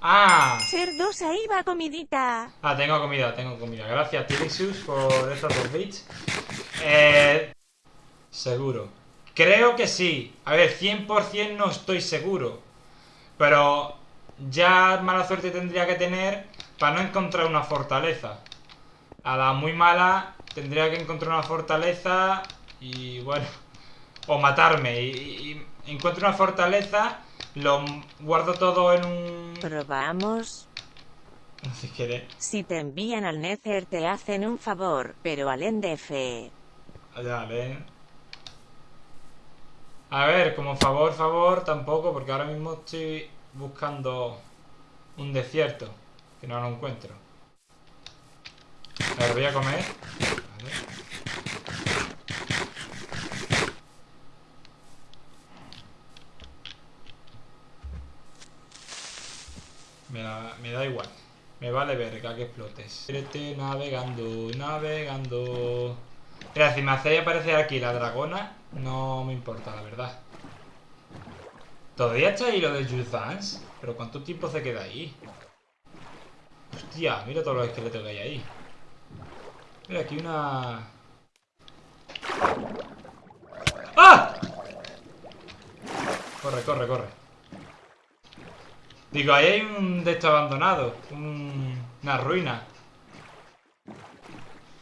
¡Ah! Cerdos, ahí va comidita. Ah, tengo comida, tengo comida. Gracias, Tilixus, por estos dos bits. Eh, seguro. Creo que sí. A ver, 100% no estoy seguro. Pero ya mala suerte tendría que tener para no encontrar una fortaleza. A la muy mala tendría que encontrar una fortaleza y bueno, o matarme. Y, encuentro una fortaleza, lo guardo todo en un... Probamos. Qué Si te envían al Nether te hacen un favor, pero al NDF. Allá, ven. A ver, como favor, favor, tampoco, porque ahora mismo estoy buscando un desierto, que no lo encuentro. A ver, voy a comer. Me da, me da igual. Me vale verga que explotes. Navegando, navegando. Mira, si me hacéis aparecer aquí la dragona, no me importa, la verdad. ¿Todavía está ahí lo de Vance? ¿Pero cuánto tiempo se queda ahí? Hostia, mira todos los esqueletos que hay ahí. Mira, aquí una... ¡Ah! Corre, corre, corre. Digo, ahí hay un de estos abandonado. Una ruina.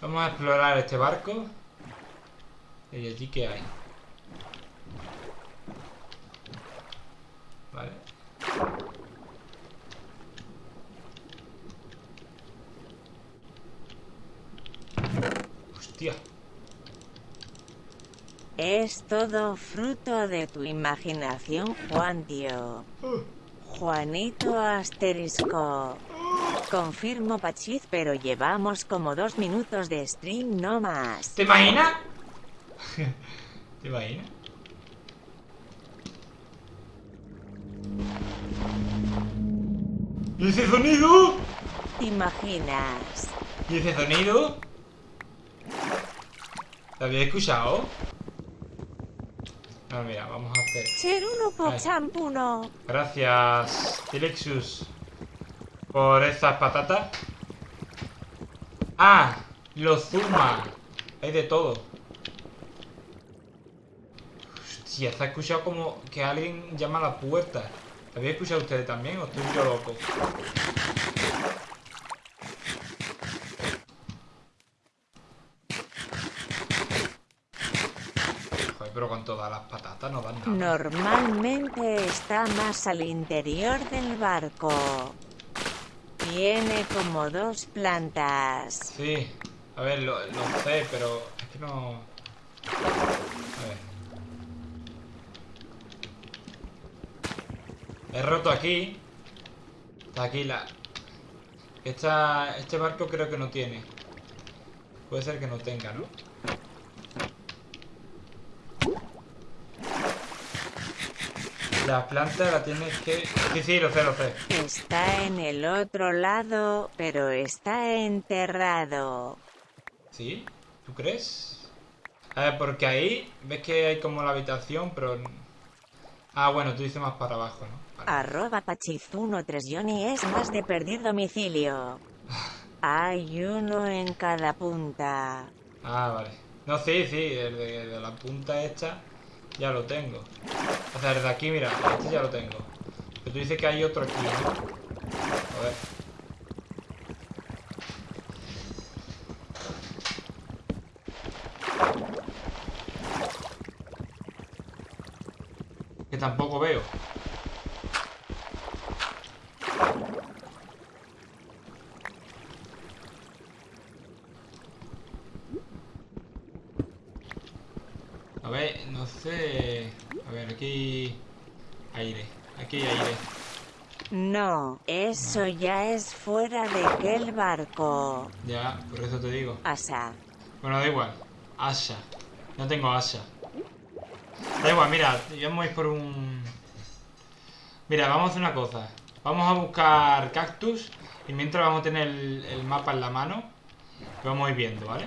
Vamos a explorar este barco. ¿Y allí qué hay? Vale. Hostia. Es todo fruto de tu imaginación, Juan tío. Uh. Juanito asterisco. Confirmo Pachiz, pero llevamos como dos minutos de stream no más. ¿Te imaginas? ¿Te imaginas? ¿Y ese sonido? ¿Te imaginas? ¿Y ese sonido? ¿Lo había escuchado? No, mira, vamos a hacer... Ser uno por champuno. Gracias, Tilexus, por estas patatas. ¡Ah! Lo zuma. Hay de todo. Hostia, se ha escuchado como que alguien llama a la puerta. ¿Lo habéis escuchado ustedes también o estoy yo loco? Con todas las patatas no dan nada. Normalmente está más al interior del barco. Tiene como dos plantas. Sí, a ver, lo, sé, pero es que no... A ver. He roto aquí. Está aquí la... Esta, este barco creo que no tiene. Puede ser que no tenga, ¿no? La planta la tienes que... Sí, sí, lo sé, lo sé. Está en el otro lado, pero está enterrado. ¿Sí? ¿Tú crees? A ver, porque ahí ves que hay como la habitación, pero... Ah, bueno, tú dices más para abajo, ¿no? Arroba pachizuno 3 Johnny es más de perder domicilio. hay uno en cada punta. Ah, vale. No, sí, sí, el de la punta esta ya lo tengo. O sea, desde aquí, mira, este ya lo tengo. Pero tú dices que hay otro aquí, ¿no? A ver. Que tampoco veo. A ver, no sé... A ver, aquí... Aire. Aquí hay aire. No, eso ya es fuera de aquel barco. Ya, por eso te digo. Asa. Bueno, da igual. Asa. No tengo asa. Da igual, mira, vamos a ir por un... Mira, vamos a hacer una cosa. Vamos a buscar cactus y mientras vamos a tener el, el mapa en la mano, lo vamos a ir viendo, ¿vale?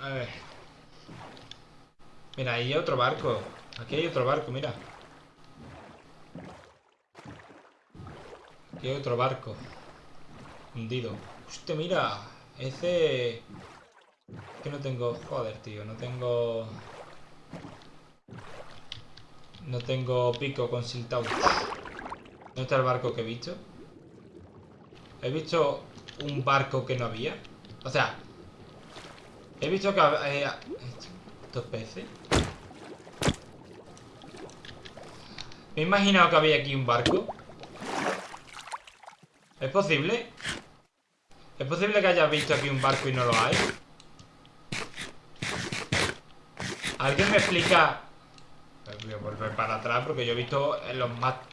A ver. Mira, ahí hay otro barco. Aquí hay otro barco, mira. Aquí hay otro barco. Hundido. Hostia, mira. Ese... Que no tengo... Joder, tío. No tengo... No tengo pico con siltao. ¿Dónde está el barco que he visto? He visto un barco que no había. O sea, he visto que había... ¿Estos peces? Me he imaginado que había aquí un barco. ¿Es posible? ¿Es posible que hayas visto aquí un barco y no lo hay? ¿Alguien me explica Voy a volver para atrás porque yo he visto los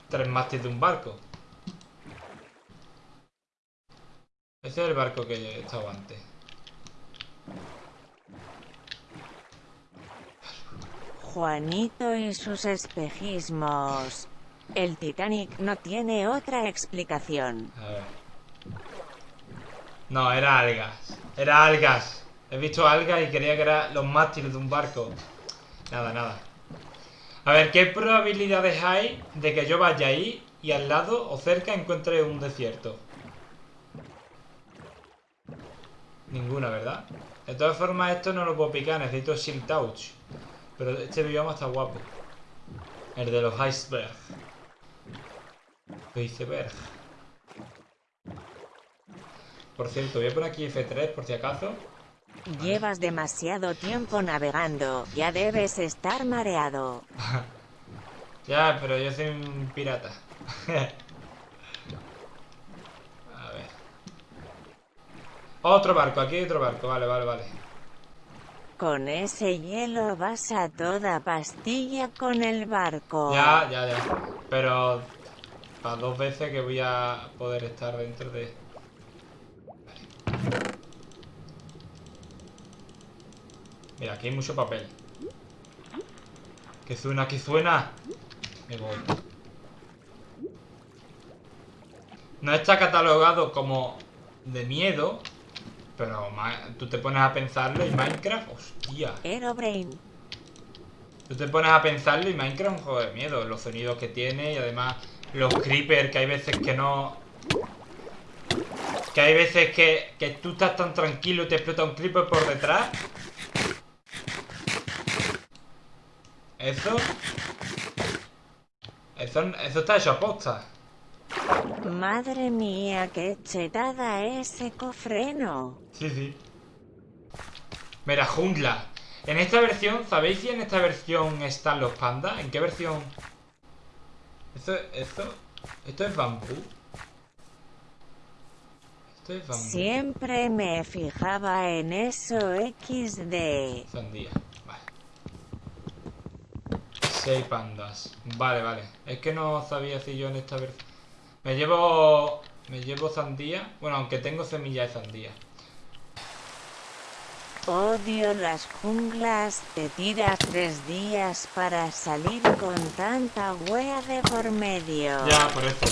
tres mástiles de un barco. Ese es el barco que he estado antes. Juanito y sus espejismos. El Titanic no tiene otra explicación. A ver. No, era algas. Era algas. He visto algas y creía que eran los mástiles de un barco. Nada, nada. A ver, ¿qué probabilidades hay de que yo vaya ahí y al lado o cerca encuentre un desierto? Ninguna, ¿verdad? De todas formas, esto no lo puedo picar, necesito Shield Touch. Pero este bioma está guapo. El de los icebergs. Iceberg. Por cierto, voy a poner aquí F3 por si acaso. Llevas demasiado tiempo navegando, ya debes estar mareado. ya, pero yo soy un pirata. A ver. Otro barco, aquí hay otro barco, vale, vale, vale. Con ese hielo vas a toda pastilla con el barco. Ya, ya, ya. Pero para dos veces que voy a poder estar dentro de... Mira, aquí hay mucho papel. ¿Qué suena? ¿Qué suena? Me voy. No está catalogado como de miedo, pero tú te pones a pensarlo y Minecraft, hostia. Aerobrain. Tú te pones a pensarlo y Minecraft es un juego de miedo. Los sonidos que tiene y además los creepers que hay veces que no... Que hay veces que, que tú estás tan tranquilo y te explota un creeper por detrás Eso... Eso, eso está hecho a posta. Madre mía, qué chetada ese cofreno. Sí, sí. Mira, jungla. En esta versión, ¿sabéis si en esta versión están los pandas? ¿En qué versión? Esto, esto, esto es bambú. Esto es bambú. Siempre me fijaba en eso XD. Sandía. Seis pandas. Vale, vale. Es que no sabía si yo en esta versión... Me llevo... Me llevo sandía. Bueno, aunque tengo semilla de sandía. Odio las junglas. Te tiras tres días para salir con tanta wea de por medio. Ya, por eso.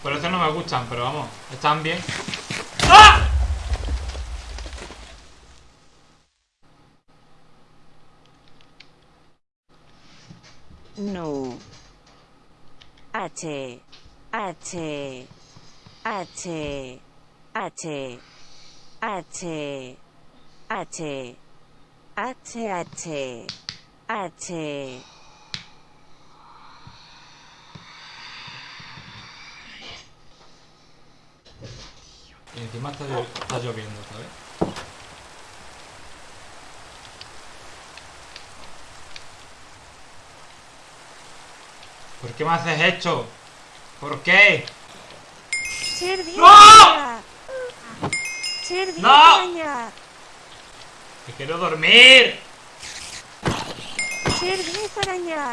Por eso no me gustan, pero vamos, están bien. ¡Ah! No. H. H. H. H. H. H. H. H. H. Y encima está, está lloviendo, ¿sabes? ¿Por qué me haces esto? ¿Por qué? ¡No! ¡No! ¡Que quiero dormir!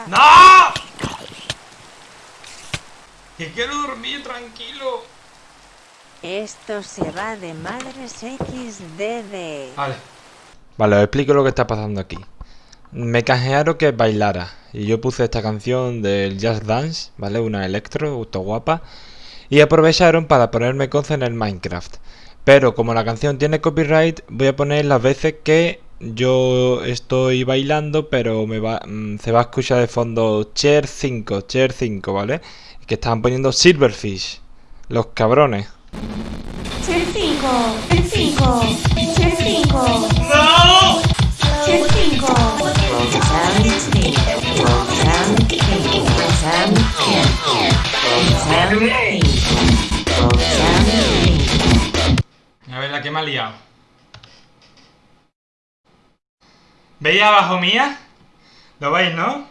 ¡No! ¡Que quiero dormir tranquilo! Esto se va de madres XDD. Vale. Vale, os explico lo que está pasando aquí. Me canjearon que bailara y yo puse esta canción del Jazz Dance, ¿vale? Una electro, auto guapa y aprovecharon para ponerme cosas en el Minecraft. Pero como la canción tiene copyright, voy a poner las veces que yo estoy bailando, pero me va, mm, se va a escuchar de fondo Cher 5, Cher 5, ¿vale? Que estaban poniendo Silverfish, los cabrones. Cher 5, Cher 5, Cher 5. Cher 5. Cher 5. Que me ha liado. ¿Veis abajo mía? ¿Lo veis, no?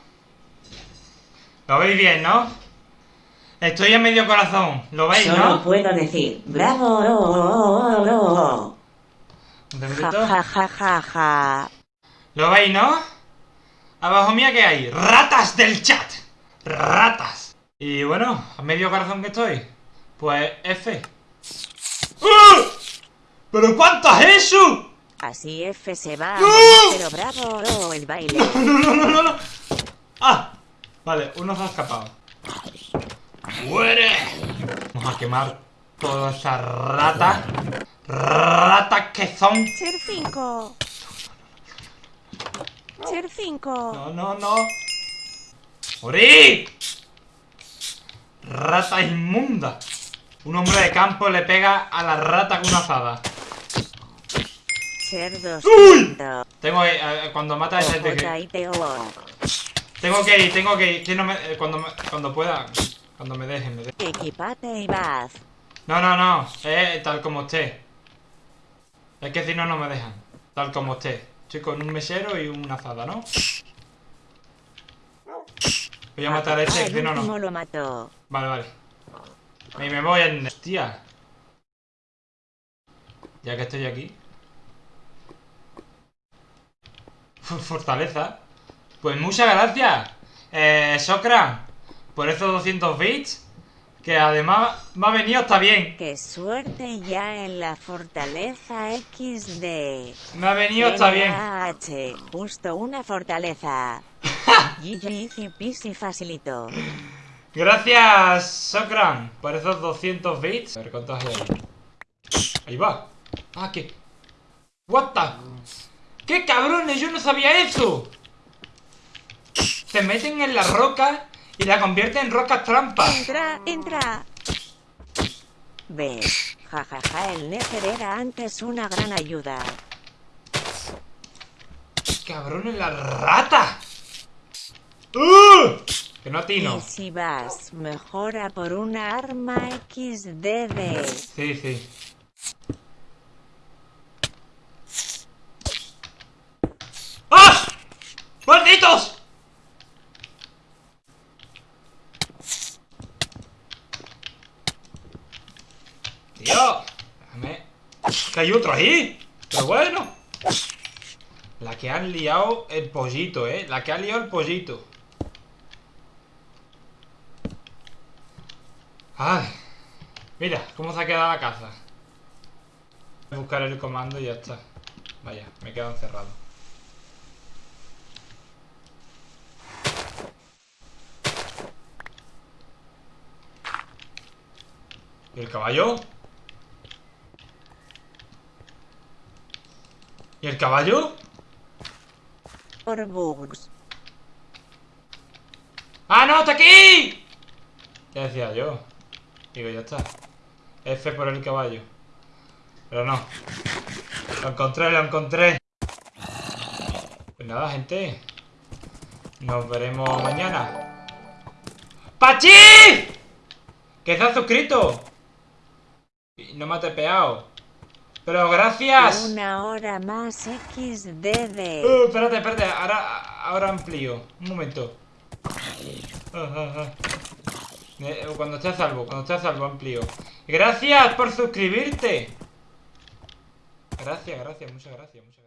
¿Lo veis bien, no? Estoy en medio corazón, ¿lo veis, Solo no? puedo decir, ¡bravo! No, ja, ja, ja, ja. ¿Lo veis, no? Abajo mía, ¿qué hay? ¡Ratas del chat! ¡Ratas! Y bueno, a medio corazón que estoy, pues F. ¿Pero cuánto es eso? Así F se va ¡No! pero bravo el baile. No, no, no, no, no. ¡Ah! Vale, uno se ha escapado. ¡Muere! Vamos a quemar todas esas ratas. Ratas que son. Cher 5, Cher 5, No, no, no. ¡Morí! Rata inmunda. Un hombre de campo le pega a la rata con una azada. Cerdos. ¡Uy! Tengo que. cuando mata a ese. J-I-T-O. Tengo que ir, tengo que ir. Que no me- eh, cuando, me- cuando pueda. Cuando me dejen, me dejen. Equipate y vas. No, no, no. Eh, tal como esté. Es que si no, no me dejan. Tal como esté. Estoy con un mesero y una azada, ¿no? Voy a matar a ese, Ah, si no, no. lo mató. Vale, vale. Y me voy en... Hostia. Ya que estoy aquí. F- Fortaleza. Pues muchas gracias. Eh, Socran. Por esos 200 bits. Que además me ha venido hasta bien. Qué suerte ya en la fortaleza XD. Me ha venido hasta bien. H, justo una fortaleza. GG easy facilito. Gracias, Socran, por esos 200 bits. A ver cuántos hay. Ahí va. Ah, ¿qué? What the? ¡Qué cabrones! Yo no sabía eso. Se meten en la roca y la convierten en rocas trampas. entra, entra, ¿Ves? Jajaja, el Nether era antes una gran ayuda. ¡Cabrones, la rata! ¡Uh! Que no atino. Y si vas, mejora por una arma XDD. Sí, sí. ¡Ah! ¡Malditos! Tío, déjame. Que hay otro ahí. Pero bueno. La que han liado el pollito, eh. La que ha liado el pollito. Ay. Mira, cómo se ha quedado la casa. Voy a buscar el comando y ya está. Vaya, me he quedado encerrado. ¿Y el caballo? ¿Y el caballo? Por bugs. ¡Ah, no! ¡Está aquí! Ya decía yo. Digo, ya está. F por el caballo. Pero no. Lo encontré, lo encontré. Pues nada, gente. Nos veremos mañana. ¡Pachi! Que se ha suscrito. No me ha tepeado. Pero gracias. Una hora más XDD. Uh, espérate, espérate, ahora, ahora amplío. Un momento. Ah, ah, ah. Eh, Cuando esté a salvo, cuando esté a salvo amplío. Gracias por suscribirte. Gracias, gracias, muchas gracias, muchas gracias.